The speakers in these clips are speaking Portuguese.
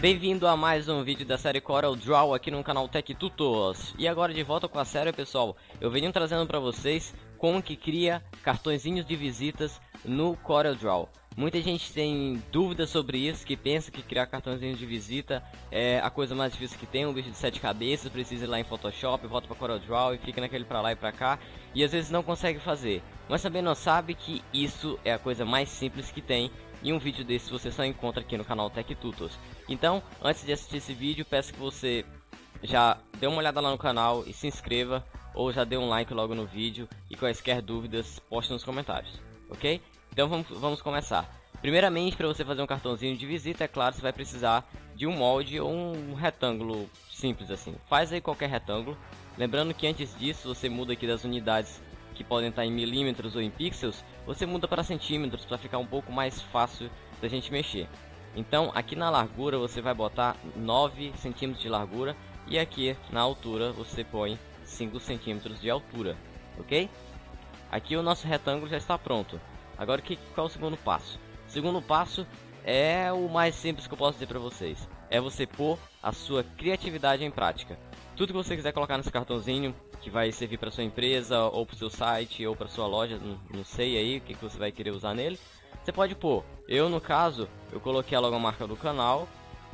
Bem-vindo a mais um vídeo da série Corel Draw aqui no canal Tech Tutors. E agora de volta com a série, pessoal. Eu venho trazendo para vocês como que cria cartõezinhos de visitas no Corel Draw. Muita gente tem dúvidas sobre isso, que pensa que criar cartõezinhos de visita é a coisa mais difícil que tem, um bicho de sete cabeças, precisa ir lá em Photoshop, volta para Corel Draw e fica naquele para lá e para cá, e às vezes não consegue fazer. Mas também não sabe que isso é a coisa mais simples que tem e um vídeo desse você só encontra aqui no canal Tech Tutos. Então, antes de assistir esse vídeo, peço que você já dê uma olhada lá no canal e se inscreva, ou já dê um like logo no vídeo, e quaisquer dúvidas, poste nos comentários, ok? Então vamos, vamos começar. Primeiramente, para você fazer um cartãozinho de visita, é claro, você vai precisar de um molde ou um retângulo simples assim. Faz aí qualquer retângulo. Lembrando que antes disso, você muda aqui das unidades que podem estar em milímetros ou em pixels, você muda para centímetros para ficar um pouco mais fácil da gente mexer. Então aqui na largura você vai botar 9 centímetros de largura e aqui na altura você põe 5 centímetros de altura, ok? Aqui o nosso retângulo já está pronto. Agora que, qual é o segundo passo? O segundo passo é o mais simples que eu posso dizer para vocês. É você pôr a sua criatividade em prática. Tudo que você quiser colocar nesse cartãozinho, que vai servir para sua empresa, ou para seu site, ou para sua loja, não, não, sei aí o que, que você vai querer usar nele. Você pode pôr, eu no caso, eu coloquei a logomarca do canal,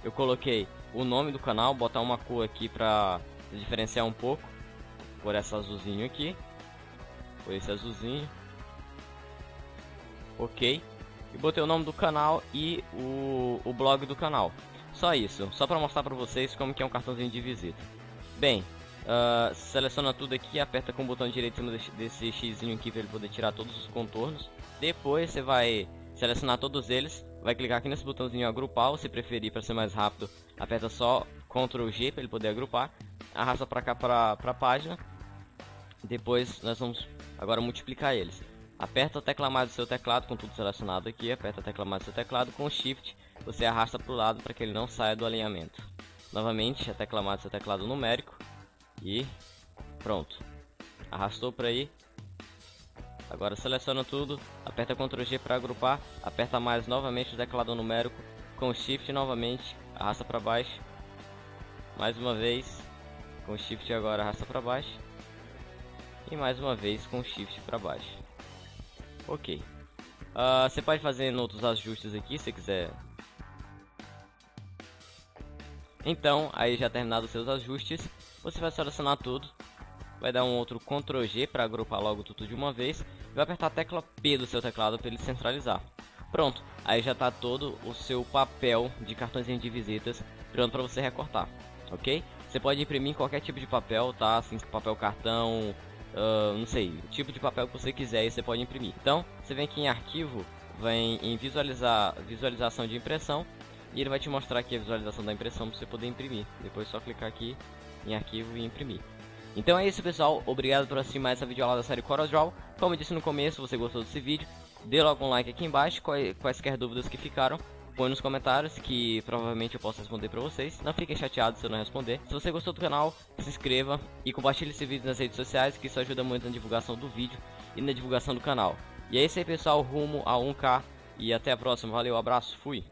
eu coloquei o nome do canal, botar uma cor aqui para diferenciar um pouco, por essa azulzinho aqui, por esse azulzinho, ok, e botei o nome do canal e o, o blog do canal. Só isso, só para mostrar para vocês como que é um cartãozinho de visita. Bem, Uh, seleciona tudo aqui, aperta com o botão direito em cima desse, X aqui para ele poder tirar todos os contornos. Depois você vai selecionar todos eles, vai clicar aqui nesse botãozinho agrupar, se preferir para ser mais rápido, aperta só Ctrl G para ele poder agrupar. Arrasta para cá para a página. Depois nós vamos agora multiplicar eles. Aperta a tecla mais do seu teclado com tudo selecionado aqui, aperta a tecla mais do seu teclado com Shift, você arrasta para o lado para que ele não saia do alinhamento. Novamente, a tecla mais do seu teclado numérico e pronto. Arrastou para aí. Agora seleciona tudo, aperta Ctrl G para agrupar, aperta mais novamente o teclado numérico com Shift novamente, arrasta para baixo. Mais uma vez, com Shift agora arrasta para baixo. E mais uma vez com Shift para baixo. Ok. Uh, você pode fazer outros ajustes aqui se quiser. Então, aí já terminado os seus ajustes, você vai selecionar tudo, vai dar um outro Ctrl G para agrupar logo tudo de uma vez e vai apertar a tecla P do seu teclado para ele centralizar. Pronto, aí já está todo o seu papel de cartõezinho de visitas pronto para você recortar, ok? Você pode imprimir qualquer tipo de papel, tá? Assim, papel cartão, uh, não sei, o tipo de papel que você quiser e você pode imprimir. Então, você vem aqui em arquivo, vem em visualizar, visualização de impressão e ele vai te mostrar aqui a visualização da impressão para você poder imprimir. Depois é só clicar aqui em arquivo e imprimir. Então é isso pessoal, obrigado por assistir mais essa videoaula da série CorelDRAW. Como eu disse no começo, se você gostou desse vídeo, dê logo um like aqui embaixo, quaisquer dúvidas que ficaram, põe nos comentários que provavelmente eu posso responder pra vocês. Não fiquem chateados se eu não responder. Se você gostou do canal, se inscreva e compartilhe esse vídeo nas redes sociais, que isso ajuda muito na divulgação do vídeo e na divulgação do canal. E é isso aí pessoal, rumo a 1k e até a próxima. Valeu, abraço, fui!